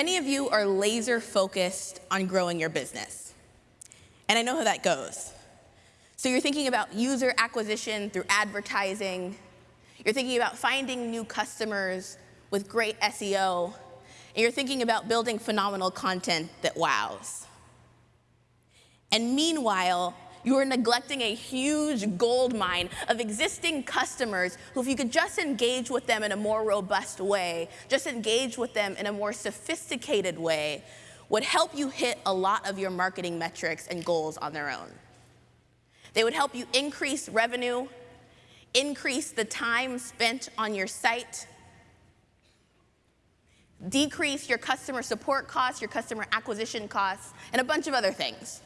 Many of you are laser focused on growing your business. And I know how that goes. So you're thinking about user acquisition through advertising. You're thinking about finding new customers with great SEO. And you're thinking about building phenomenal content that wows. And meanwhile, you are neglecting a huge gold mine of existing customers who, if you could just engage with them in a more robust way, just engage with them in a more sophisticated way, would help you hit a lot of your marketing metrics and goals on their own. They would help you increase revenue, increase the time spent on your site, decrease your customer support costs, your customer acquisition costs, and a bunch of other things.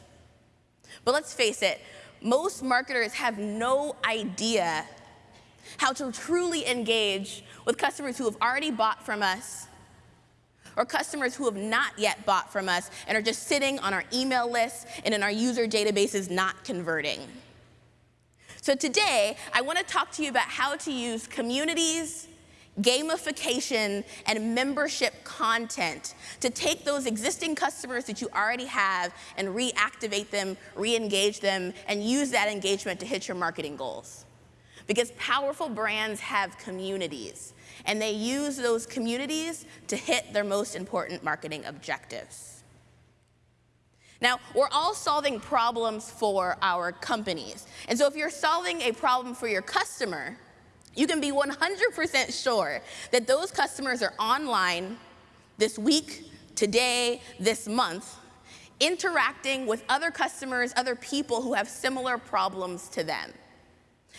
But let's face it, most marketers have no idea how to truly engage with customers who have already bought from us or customers who have not yet bought from us and are just sitting on our email lists and in our user databases not converting. So today, I want to talk to you about how to use communities gamification, and membership content to take those existing customers that you already have and reactivate them, re-engage them, and use that engagement to hit your marketing goals. Because powerful brands have communities, and they use those communities to hit their most important marketing objectives. Now, we're all solving problems for our companies. And so if you're solving a problem for your customer, you can be 100% sure that those customers are online this week, today, this month, interacting with other customers, other people who have similar problems to them.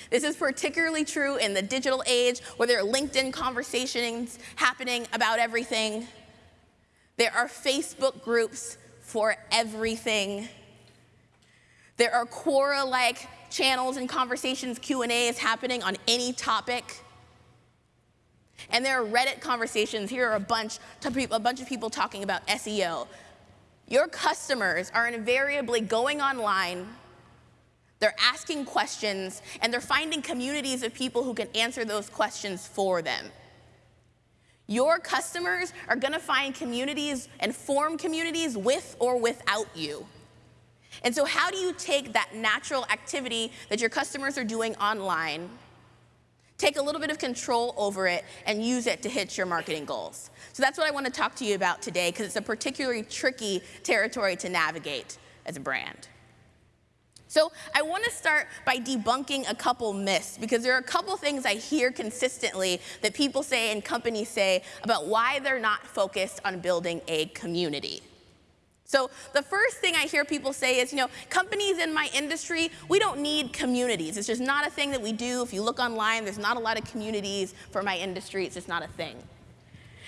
This is particularly true in the digital age where there are LinkedIn conversations happening about everything. There are Facebook groups for everything. There are Quora-like channels and conversations, Q&As happening on any topic. And there are Reddit conversations. Here are a bunch, a bunch of people talking about SEO. Your customers are invariably going online, they're asking questions, and they're finding communities of people who can answer those questions for them. Your customers are gonna find communities and form communities with or without you. And so how do you take that natural activity that your customers are doing online, take a little bit of control over it, and use it to hit your marketing goals? So that's what I want to talk to you about today, because it's a particularly tricky territory to navigate as a brand. So I want to start by debunking a couple myths, because there are a couple things I hear consistently that people say and companies say about why they're not focused on building a community. So the first thing I hear people say is, you know, companies in my industry, we don't need communities. It's just not a thing that we do. If you look online, there's not a lot of communities for my industry. It's just not a thing.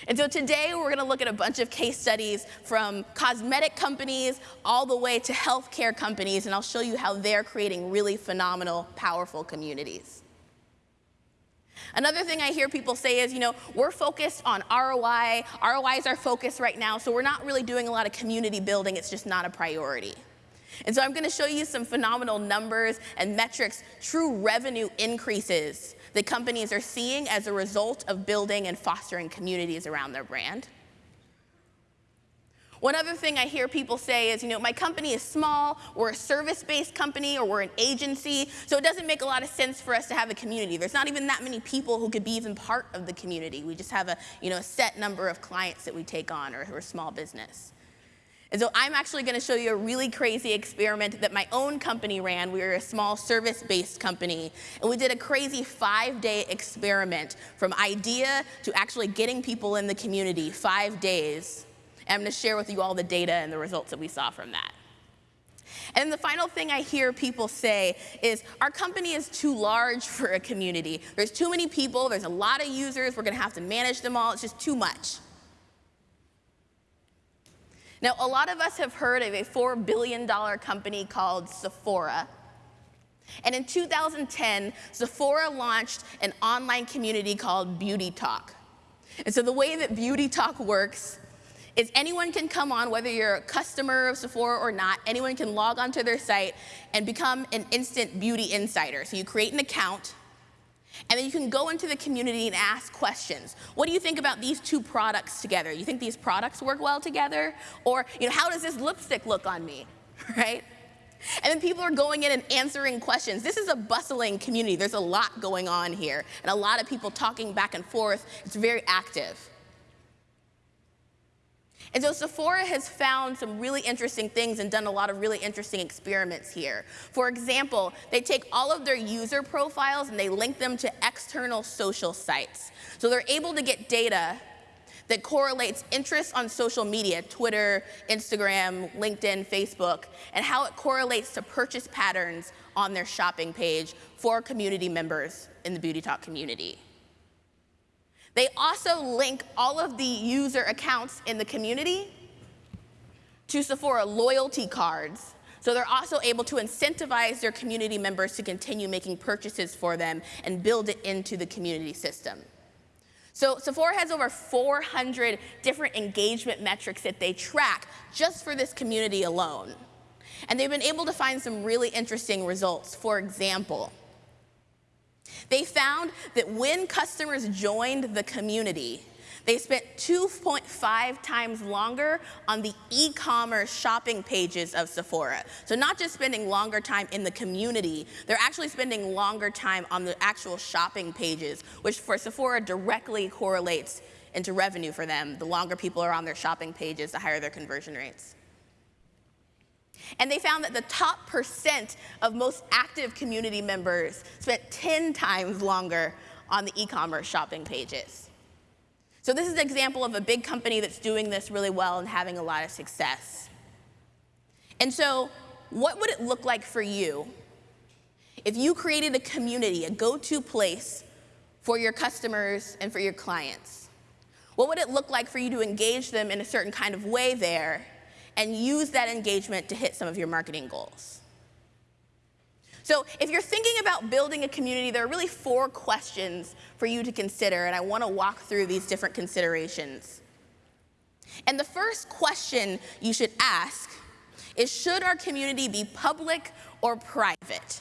And so today we're going to look at a bunch of case studies from cosmetic companies all the way to healthcare companies, and I'll show you how they're creating really phenomenal, powerful communities. Another thing I hear people say is, you know, we're focused on ROI. ROI is our focus right now, so we're not really doing a lot of community building. It's just not a priority. And so I'm going to show you some phenomenal numbers and metrics, true revenue increases that companies are seeing as a result of building and fostering communities around their brand. One other thing I hear people say is, you know, my company is small, we're a service-based company, or we're an agency, so it doesn't make a lot of sense for us to have a community. There's not even that many people who could be even part of the community. We just have a, you know, a set number of clients that we take on, or we're a small business. And so I'm actually going to show you a really crazy experiment that my own company ran. We were a small service-based company, and we did a crazy five-day experiment from idea to actually getting people in the community, five days. And I'm going to share with you all the data and the results that we saw from that. And the final thing I hear people say is our company is too large for a community. There's too many people, there's a lot of users, we're going to have to manage them all, it's just too much. Now, a lot of us have heard of a $4 billion company called Sephora. And in 2010, Sephora launched an online community called Beauty Talk. And so the way that Beauty Talk works is anyone can come on, whether you're a customer of Sephora or not, anyone can log onto their site and become an instant beauty insider. So you create an account, And then you can go into the community and ask questions. What do you think about these two products together? You think these products work well together? Or, you know, how does this lipstick look on me, right? And then people are going in and answering questions. This is a bustling community. There's a lot going on here, and a lot of people talking back and forth. It's very active. And so Sephora has found some really interesting things and done a lot of really interesting experiments here. For example, they take all of their user profiles and they link them to external social sites. So they're able to get data that correlates interests on social media, Twitter, Instagram, LinkedIn, Facebook, and how it correlates to purchase patterns on their shopping page for community members in the Beauty Talk community. They also link all of the user accounts in the community to Sephora loyalty cards. So they're also able to incentivize their community members to continue making purchases for them and build it into the community system. So Sephora has over 400 different engagement metrics that they track just for this community alone. And they've been able to find some really interesting results. For example, they found that when customers joined the community, they spent 2.5 times longer on the e-commerce shopping pages of Sephora. So not just spending longer time in the community, they're actually spending longer time on the actual shopping pages, which for Sephora directly correlates into revenue for them. The longer people are on their shopping pages, the higher their conversion rates. And they found that the top percent of most active community members spent 10 times longer on the e-commerce shopping pages. So this is an example of a big company that's doing this really well and having a lot of success. And so what would it look like for you if you created a community, a go-to place for your customers and for your clients? What would it look like for you to engage them in a certain kind of way there and use that engagement to hit some of your marketing goals? So if you're thinking about building a community, there are really four questions for you to consider, and I want to walk through these different considerations. And the first question you should ask is, should our community be public or private?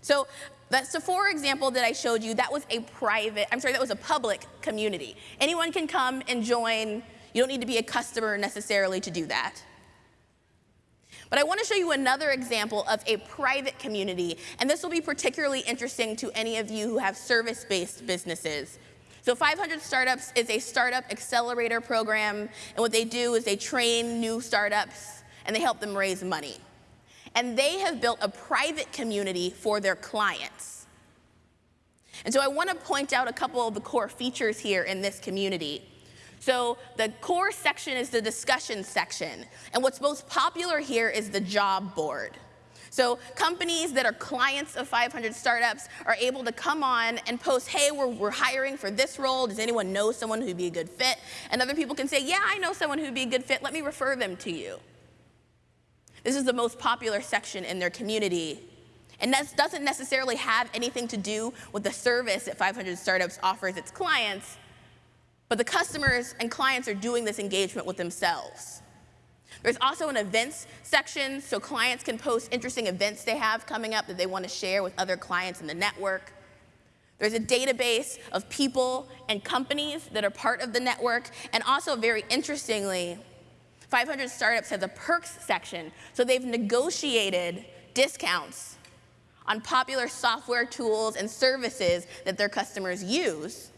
So that Sephora example that I showed you, that was a private, I'm sorry, that was a public community. Anyone can come and join. You don't need to be a customer necessarily to do that. But I want to show you another example of a private community, and this will be particularly interesting to any of you who have service-based businesses. So 500 Startups is a startup accelerator program, and what they do is they train new startups and they help them raise money. And they have built a private community for their clients. And so I want to point out a couple of the core features here in this community. So the core section is the discussion section. And what's most popular here is the job board. So companies that are clients of 500 startups are able to come on and post, hey, we're, we're hiring for this role. Does anyone know someone who'd be a good fit? And other people can say, yeah, I know someone who'd be a good fit. Let me refer them to you. This is the most popular section in their community. And that doesn't necessarily have anything to do with the service that 500 Startups offers its clients, but the customers and clients are doing this engagement with themselves. There's also an events section, so clients can post interesting events they have coming up that they want to share with other clients in the network. There's a database of people and companies that are part of the network, and also very interestingly, 500 Startups has a perks section, so they've negotiated discounts on popular software tools and services that their customers use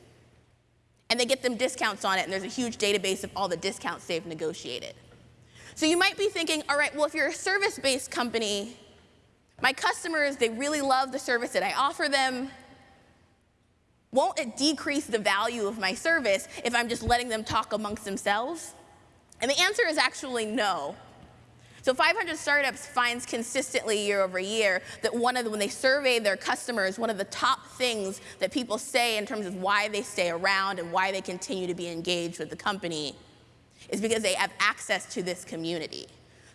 and they get them discounts on it, and there's a huge database of all the discounts they've negotiated. So you might be thinking, all right, well, if you're a service-based company, my customers, they really love the service that I offer them. Won't it decrease the value of my service if I'm just letting them talk amongst themselves? And the answer is actually no. So 500 Startups finds consistently year over year that one of the, when they survey their customers, one of the top things that people say in terms of why they stay around and why they continue to be engaged with the company is because they have access to this community.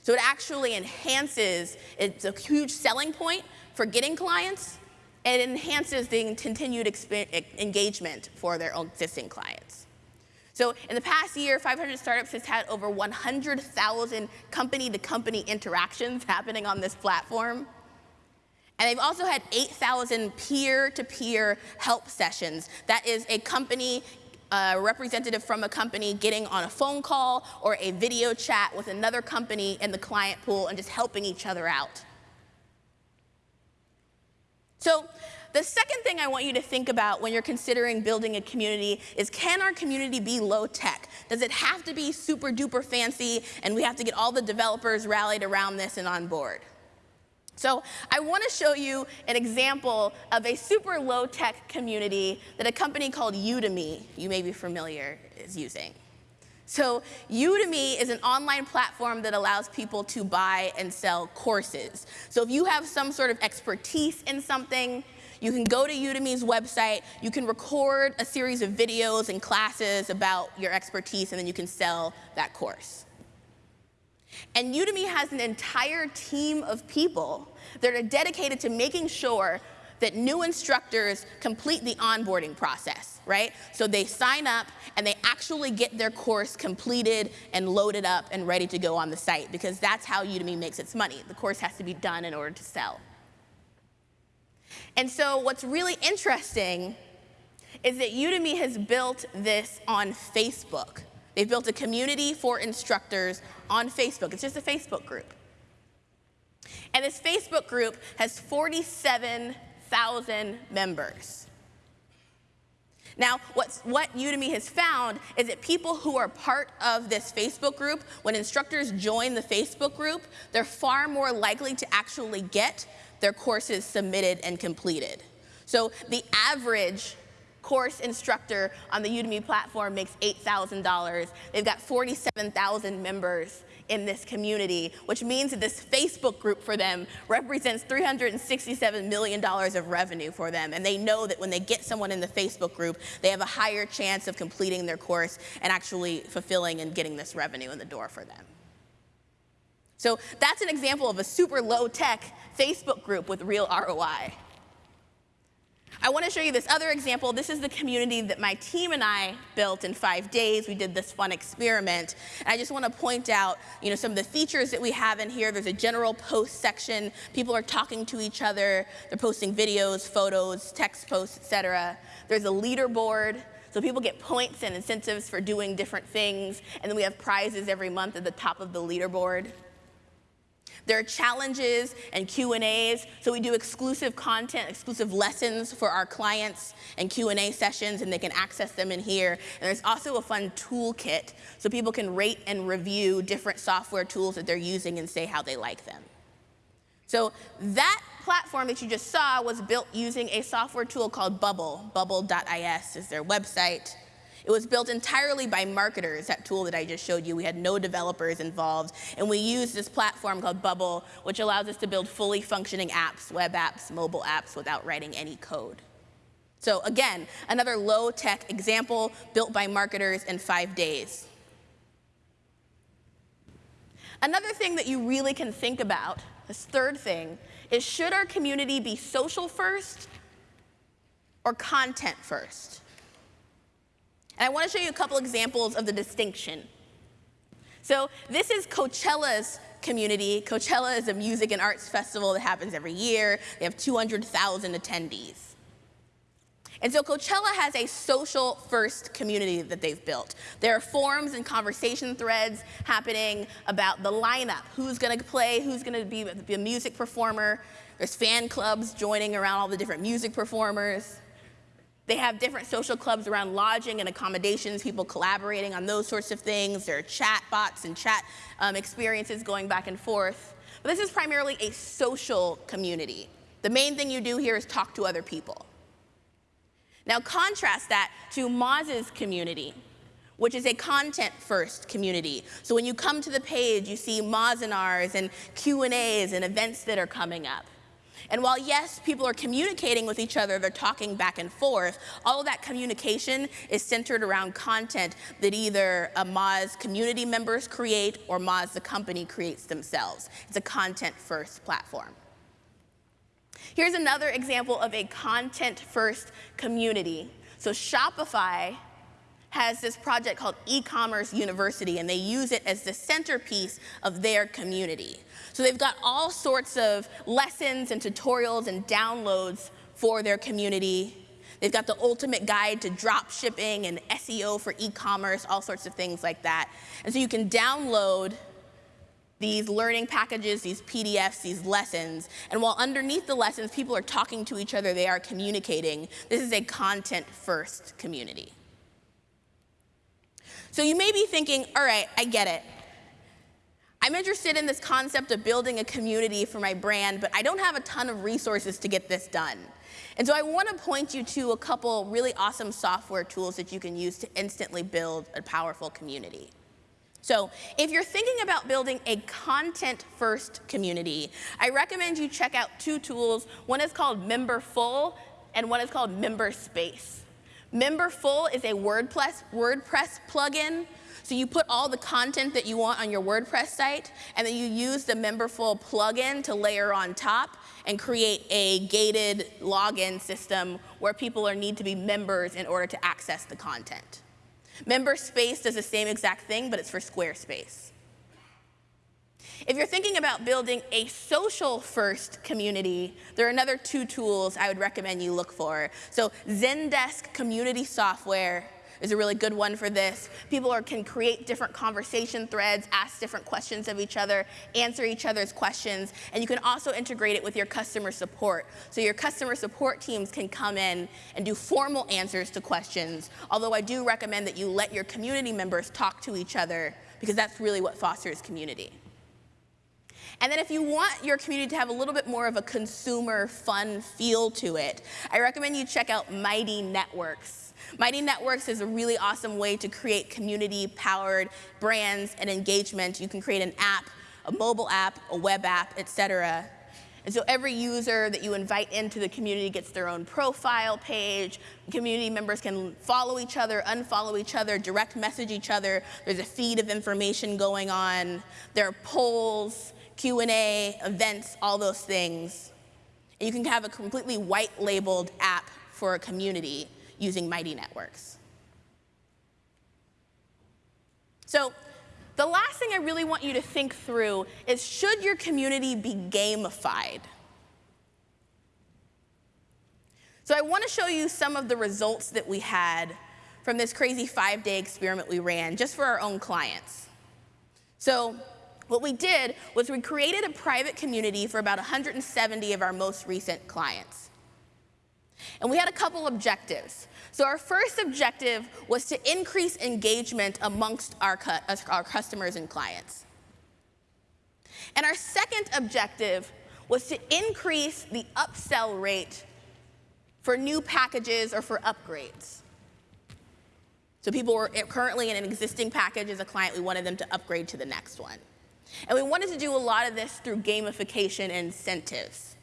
So it actually enhances, it's a huge selling point for getting clients, and it enhances the continued engagement for their existing clients. So in the past year, 500 Startups has had over 100,000 company-to-company interactions happening on this platform. And they've also had 8,000 peer to peer help sessions. That is a company, a representative from a company getting on a phone call or a video chat with another company in the client pool and just helping each other out. So, the second thing I want you to think about when you're considering building a community is can our community be low tech? Does it have to be super duper fancy and we have to get all the developers rallied around this and on board? So I want to show you an example of a super low-tech community that a company called Udemy, you may be familiar, is using. So Udemy is an online platform that allows people to buy and sell courses. So if you have some sort of expertise in something, you can go to Udemy's website, you can record a series of videos and classes about your expertise, and then you can sell that course. And Udemy has an entire team of people that are dedicated to making sure that new instructors complete the onboarding process, right? So they sign up and they actually get their course completed and loaded up and ready to go on the site because that's how Udemy makes its money. The course has to be done in order to sell. And so what's really interesting is that Udemy has built this on Facebook. They've built a community for instructors on Facebook. It's just a Facebook group. And this Facebook group has 47,000 members. Now, what's, what Udemy has found is that people who are part of this Facebook group, when instructors join the Facebook group, they're far more likely to actually get their courses submitted and completed. So the average course instructor on the Udemy platform makes $8,000. They've got 47,000 members in this community, which means that this Facebook group for them represents $367 million of revenue for them. And they know that when they get someone in the Facebook group, they have a higher chance of completing their course and actually fulfilling and getting this revenue in the door for them. So that's an example of a super low tech Facebook group with real ROI. I want to show you this other example. This is the community that my team and I built in five days. We did this fun experiment. And I just want to point out you know, some of the features that we have in here. There's a general post section. People are talking to each other. They're posting videos, photos, text posts, etc. There's a leaderboard. So people get points and incentives for doing different things. And then we have prizes every month at the top of the leaderboard. There are challenges and Q&As, so we do exclusive content, exclusive lessons for our clients and Q&A sessions, and they can access them in here. And there's also a fun toolkit, so people can rate and review different software tools that they're using and say how they like them. So that platform that you just saw was built using a software tool called Bubble. Bubble.is is their website. It was built entirely by marketers, that tool that I just showed you. We had no developers involved. And we used this platform called Bubble, which allows us to build fully functioning apps, web apps, mobile apps, without writing any code. So again, another low-tech example built by marketers in five days. Another thing that you really can think about, this third thing, is should our community be social first or content first? And I want to show you a couple examples of the distinction. So this is Coachella's community. Coachella is a music and arts festival that happens every year. They have 200,000 attendees. And so Coachella has a social first community that they've built. There are forums and conversation threads happening about the lineup, who's gonna play, who's gonna be, be a music performer. There's fan clubs joining around all the different music performers. They have different social clubs around lodging and accommodations, people collaborating on those sorts of things. There are chat bots and chat um, experiences going back and forth. But this is primarily a social community. The main thing you do here is talk to other people. Now contrast that to Moz's community, which is a content-first community. So when you come to the page, you see Mozinars and Q&As and events that are coming up. And while, yes, people are communicating with each other, they're talking back and forth, all of that communication is centered around content that either a Moz community members create or Moz the company creates themselves. It's a content-first platform. Here's another example of a content-first community. So Shopify has this project called E-commerce University, and they use it as the centerpiece of their community. So they've got all sorts of lessons and tutorials and downloads for their community. They've got the ultimate guide to drop shipping and SEO for e-commerce, all sorts of things like that. And so you can download these learning packages, these PDFs, these lessons, and while underneath the lessons people are talking to each other, they are communicating, this is a content-first community. So you may be thinking, all right, I get it. I'm interested in this concept of building a community for my brand, but I don't have a ton of resources to get this done. And so I want to point you to a couple really awesome software tools that you can use to instantly build a powerful community. So if you're thinking about building a content-first community, I recommend you check out two tools. One is called Memberful, and one is called MemberSpace. Memberful is a WordPress, WordPress plugin. So you put all the content that you want on your WordPress site, and then you use the Memberful plugin to layer on top and create a gated login system where people are, need to be members in order to access the content. MemberSpace does the same exact thing, but it's for Squarespace. If you're thinking about building a social first community, there are another two tools I would recommend you look for. So Zendesk Community Software is a really good one for this. People are, can create different conversation threads, ask different questions of each other, answer each other's questions, and you can also integrate it with your customer support. So your customer support teams can come in and do formal answers to questions, although I do recommend that you let your community members talk to each other because that's really what fosters community. And then if you want your community to have a little bit more of a consumer fun feel to it, I recommend you check out Mighty Networks. Mighty Networks is a really awesome way to create community-powered brands and engagement. You can create an app, a mobile app, a web app, et cetera. And so every user that you invite into the community gets their own profile page. Community members can follow each other, unfollow each other, direct message each other. There's a feed of information going on. There are polls, Q&A, events, all those things. And you can have a completely white labeled app for a community using Mighty Networks. So the last thing I really want you to think through is should your community be gamified? So I want to show you some of the results that we had from this crazy five-day experiment we ran just for our own clients. So what we did was we created a private community for about 170 of our most recent clients. And we had a couple objectives. So our first objective was to increase engagement amongst our, cu uh, our customers and clients. And our second objective was to increase the upsell rate for new packages or for upgrades. So people were eh, currently in an existing package as a client, we wanted them to upgrade to the next one. And we wanted to do a lot of this through gamification incentives.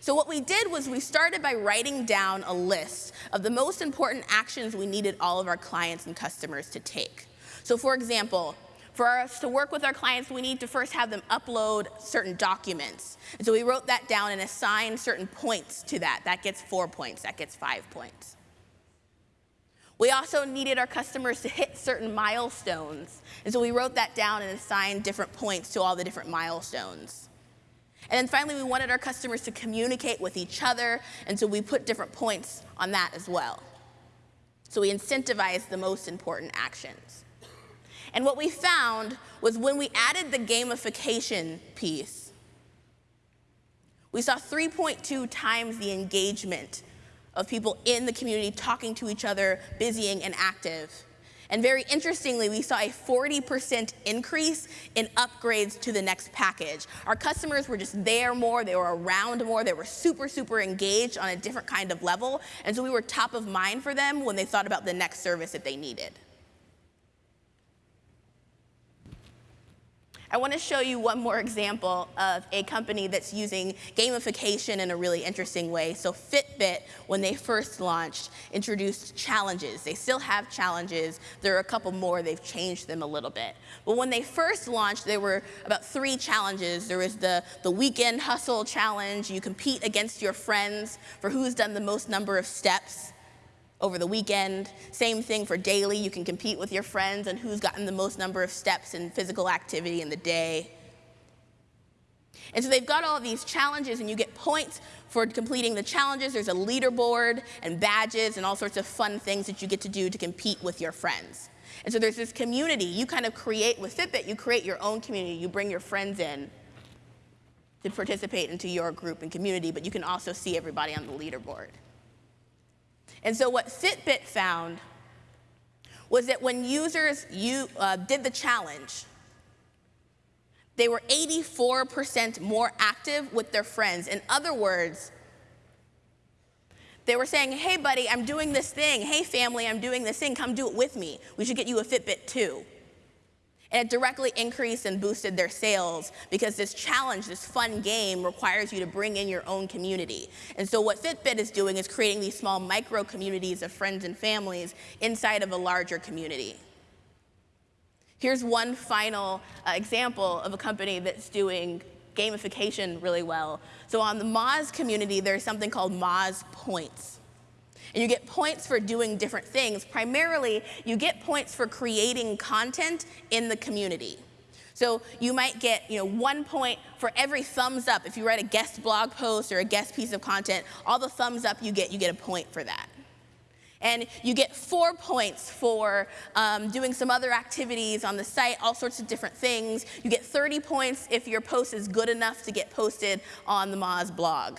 So what we did was we started by writing down a list of the most important actions we needed all of our clients and customers to take. So for example, for us to work with our clients, we need to first have them upload certain documents. And so we wrote that down and assigned certain points to that. That gets four points, that gets five points. We also needed our customers to hit certain milestones. And so we wrote that down and assigned different points to all the different milestones. And then finally, we wanted our customers to communicate with each other, and so we put different points on that as well. So we incentivized the most important actions. And what we found was when we added the gamification piece, we saw 3.2 times the engagement of people in the community talking to each other, busying and active and very interestingly, we saw a 40% increase in upgrades to the next package. Our customers were just there more, they were around more, they were super, super engaged on a different kind of level. And so we were top of mind for them when they thought about the next service that they needed. I want to show you one more example of a company that's using gamification in a really interesting way. So Fitbit, when they first launched, introduced challenges. They still have challenges. There are a couple more. They've changed them a little bit. But when they first launched, there were about three challenges. There was the, the weekend hustle challenge. You compete against your friends for who's done the most number of steps. Over the weekend. Same thing for daily. You can compete with your friends and who's gotten the most number of steps in physical activity in the day. And so they've got all these challenges, and you get points for completing the challenges. There's a leaderboard and badges and all sorts of fun things that you get to do to compete with your friends. And so there's this community. You kind of create with Fitbit, you create your own community. You bring your friends in to participate into your group and community, but you can also see everybody on the leaderboard. And so what Fitbit found was that when users you, uh, did the challenge, they were 84% more active with their friends. In other words, they were saying, hey, buddy, I'm doing this thing. Hey, family, I'm doing this thing. Come do it with me. We should get you a Fitbit too. And it directly increased and boosted their sales because this challenge, this fun game, requires you to bring in your own community. And so what Fitbit is doing is creating these small micro communities of friends and families inside of a larger community. Here's one final uh, example of a company that's doing gamification really well. So on the Moz community, there's something called Moz Points. And you get points for doing different things. Primarily, you get points for creating content in the community. So you might get you know, one point for every thumbs up. If you write a guest blog post or a guest piece of content, all the thumbs up you get, you get a point for that. And you get four points for um, doing some other activities on the site, all sorts of different things. You get 30 points if your post is good enough to get posted on the Moz blog.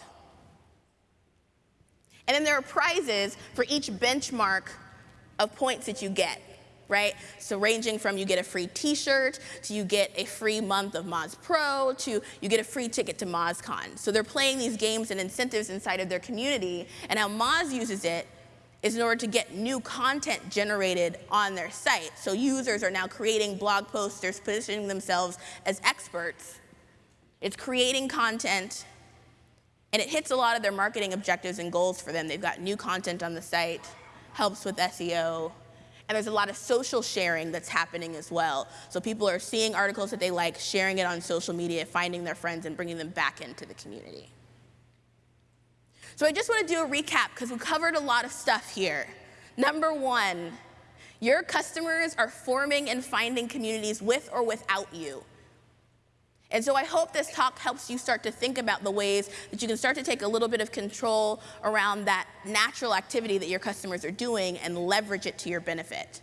And then there are prizes for each benchmark of points that you get, right? So ranging from you get a free t-shirt, to you get a free month of Moz Pro, to you get a free ticket to MozCon. So they're playing these games and incentives inside of their community, and how Moz uses it is in order to get new content generated on their site. So users are now creating blog posts, they're positioning themselves as experts. It's creating content and it hits a lot of their marketing objectives and goals for them. They've got new content on the site, helps with SEO, and there's a lot of social sharing that's happening as well. So people are seeing articles that they like, sharing it on social media, finding their friends, and bringing them back into the community. So I just want to do a recap because we covered a lot of stuff here. Number one, your customers are forming and finding communities with or without you. And so I hope this talk helps you start to think about the ways that you can start to take a little bit of control around that natural activity that your customers are doing and leverage it to your benefit.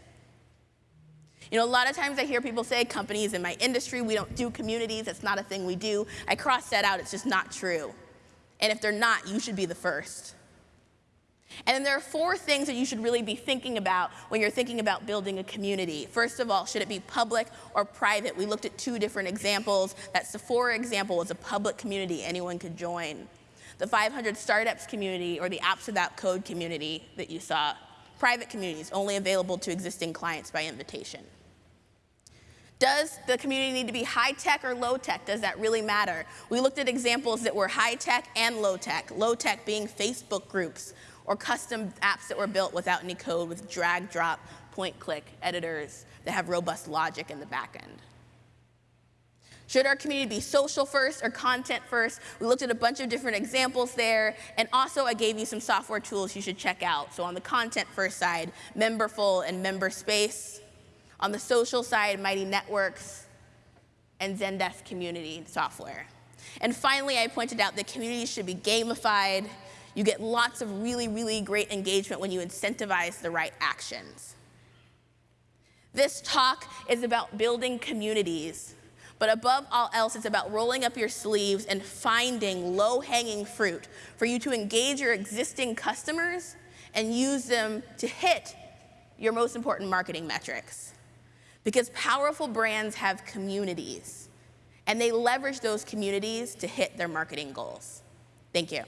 You know, a lot of times I hear people say, companies in my industry, we don't do communities, it's not a thing we do. I cross that out, it's just not true. And if they're not, you should be the first. And then there are four things that you should really be thinking about when you're thinking about building a community. First of all, should it be public or private? We looked at two different examples. That Sephora example was a public community anyone could join. The 500 startups community or the apps without code community that you saw, private communities only available to existing clients by invitation. Does the community need to be high tech or low tech? Does that really matter? We looked at examples that were high tech and low tech. Low tech being Facebook groups or custom apps that were built without any code with drag, drop, point, click editors that have robust logic in the back end. Should our community be social first or content first? We looked at a bunch of different examples there, and also I gave you some software tools you should check out. So on the content first side, Memberful and MemberSpace. On the social side, Mighty Networks and Zendesk community software. And finally, I pointed out that communities should be gamified you get lots of really, really great engagement when you incentivize the right actions. This talk is about building communities, but above all else, it's about rolling up your sleeves and finding low hanging fruit for you to engage your existing customers and use them to hit your most important marketing metrics. Because powerful brands have communities, and they leverage those communities to hit their marketing goals. Thank you.